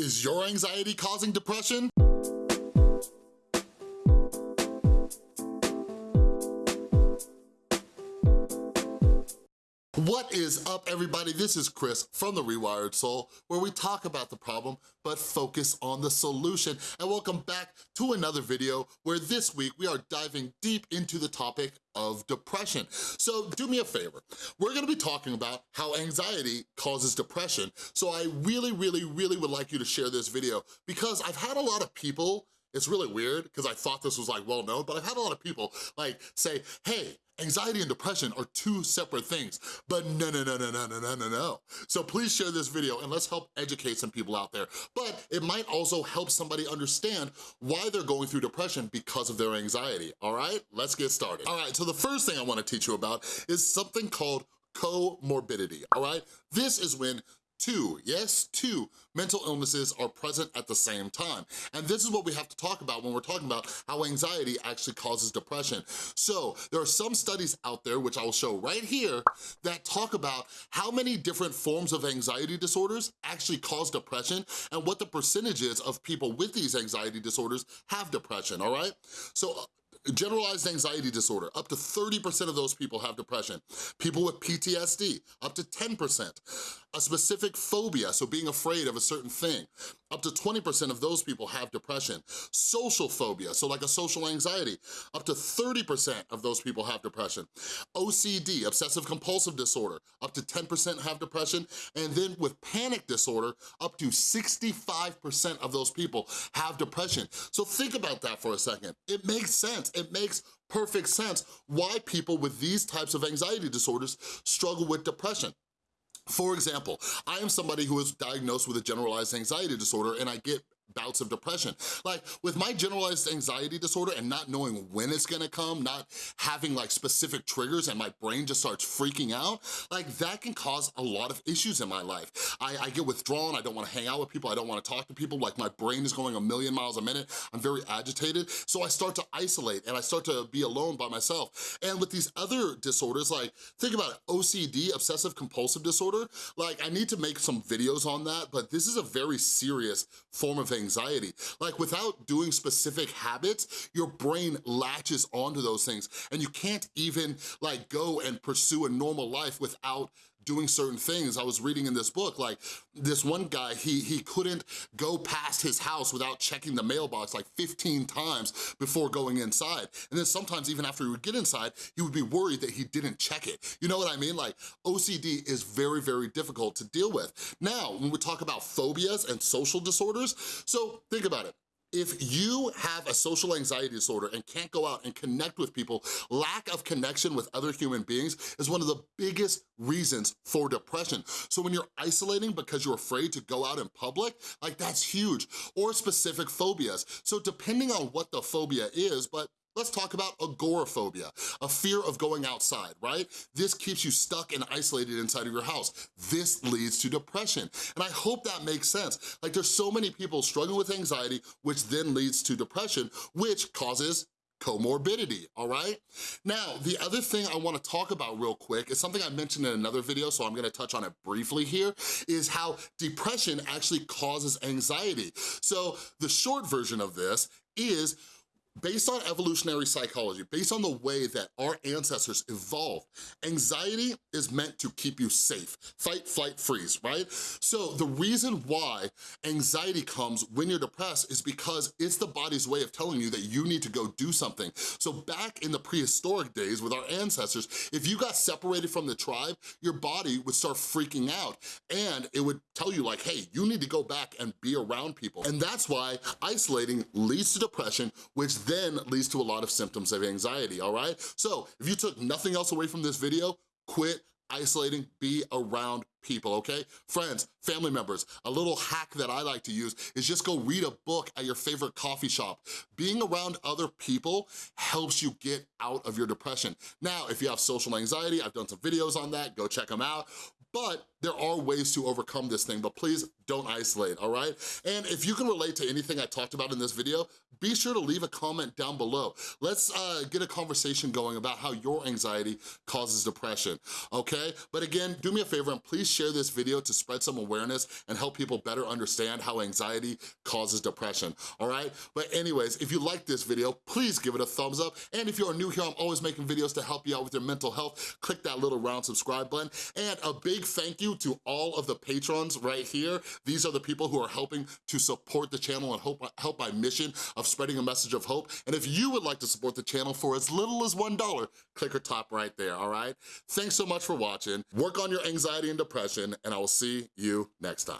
Is your anxiety causing depression? What is up, everybody? This is Chris from The Rewired Soul, where we talk about the problem, but focus on the solution. And welcome back to another video where this week we are diving deep into the topic of depression. So do me a favor. We're gonna be talking about how anxiety causes depression. So I really, really, really would like you to share this video because I've had a lot of people it's really weird because I thought this was like well known, but I've had a lot of people like say, hey, Anxiety and depression are two separate things, but no, no, no, no, no, no, no, no, no. So please share this video and let's help educate some people out there. But it might also help somebody understand why they're going through depression because of their anxiety, all right? Let's get started. All right, so the first thing I wanna teach you about is something called comorbidity, all right? This is when two, yes, two mental illnesses are present at the same time. And this is what we have to talk about when we're talking about how anxiety actually causes depression. So there are some studies out there, which I will show right here, that talk about how many different forms of anxiety disorders actually cause depression and what the percentages of people with these anxiety disorders have depression, all right? So generalized anxiety disorder, up to 30% of those people have depression. People with PTSD, up to 10%. A specific phobia, so being afraid of a certain thing, up to 20% of those people have depression. Social phobia, so like a social anxiety, up to 30% of those people have depression. OCD, obsessive compulsive disorder, up to 10% have depression. And then with panic disorder, up to 65% of those people have depression. So think about that for a second. It makes sense, it makes perfect sense why people with these types of anxiety disorders struggle with depression. For example, I am somebody who is diagnosed with a generalized anxiety disorder and I get bouts of depression. Like with my generalized anxiety disorder and not knowing when it's gonna come, not having like specific triggers and my brain just starts freaking out, like that can cause a lot of issues in my life. I, I get withdrawn, I don't wanna hang out with people, I don't wanna talk to people, like my brain is going a million miles a minute, I'm very agitated, so I start to isolate and I start to be alone by myself. And with these other disorders, like think about it, OCD, obsessive compulsive disorder, like I need to make some videos on that, but this is a very serious form of anxiety. Like without doing specific habits, your brain latches onto those things and you can't even like go and pursue a normal life without doing certain things. I was reading in this book, like this one guy, he, he couldn't go past his house without checking the mailbox like 15 times before going inside. And then sometimes even after he would get inside, he would be worried that he didn't check it. You know what I mean? Like OCD is very, very difficult to deal with. Now, when we talk about phobias and social disorders, so think about it if you have a social anxiety disorder and can't go out and connect with people, lack of connection with other human beings is one of the biggest reasons for depression. So when you're isolating because you're afraid to go out in public, like that's huge. Or specific phobias. So depending on what the phobia is, but Let's talk about agoraphobia, a fear of going outside, right? This keeps you stuck and isolated inside of your house. This leads to depression. And I hope that makes sense. Like there's so many people struggling with anxiety, which then leads to depression, which causes comorbidity, all right? Now, the other thing I wanna talk about real quick is something I mentioned in another video, so I'm gonna touch on it briefly here, is how depression actually causes anxiety. So the short version of this is Based on evolutionary psychology, based on the way that our ancestors evolved, anxiety is meant to keep you safe. Fight, flight, freeze, right? So the reason why anxiety comes when you're depressed is because it's the body's way of telling you that you need to go do something. So back in the prehistoric days with our ancestors, if you got separated from the tribe, your body would start freaking out and it would tell you like, hey, you need to go back and be around people. And that's why isolating leads to depression, which then leads to a lot of symptoms of anxiety, all right? So if you took nothing else away from this video, quit isolating, be around people, okay? Friends, family members, a little hack that I like to use is just go read a book at your favorite coffee shop. Being around other people helps you get out of your depression. Now, if you have social anxiety, I've done some videos on that, go check them out. But there are ways to overcome this thing, but please don't isolate, all right? And if you can relate to anything I talked about in this video, be sure to leave a comment down below. Let's uh, get a conversation going about how your anxiety causes depression, okay? But again, do me a favor and please share this video to spread some awareness and help people better understand how anxiety causes depression, all right? But anyways, if you like this video, please give it a thumbs up. And if you're new here, I'm always making videos to help you out with your mental health. Click that little round subscribe button. And a big thank you to all of the patrons right here. These are the people who are helping to support the channel and help, help my mission of spreading a message of hope. And if you would like to support the channel for as little as $1, click or top right there, all right? Thanks so much for watching. Work on your anxiety and depression, and I will see you next time.